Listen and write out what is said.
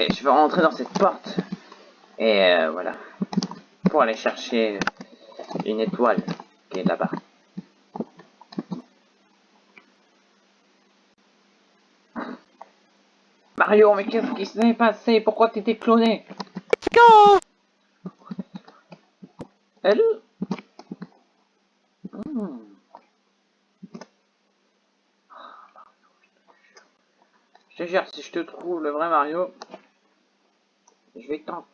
Ok, je vais rentrer dans cette porte. Et euh, voilà. Pour aller chercher une étoile qui est là-bas. Mario, mais qu'est-ce qui s'est passé? Pourquoi t'étais cloné? Elle? Hmm. Je te jure, si je te trouve le vrai Mario, je vais t'en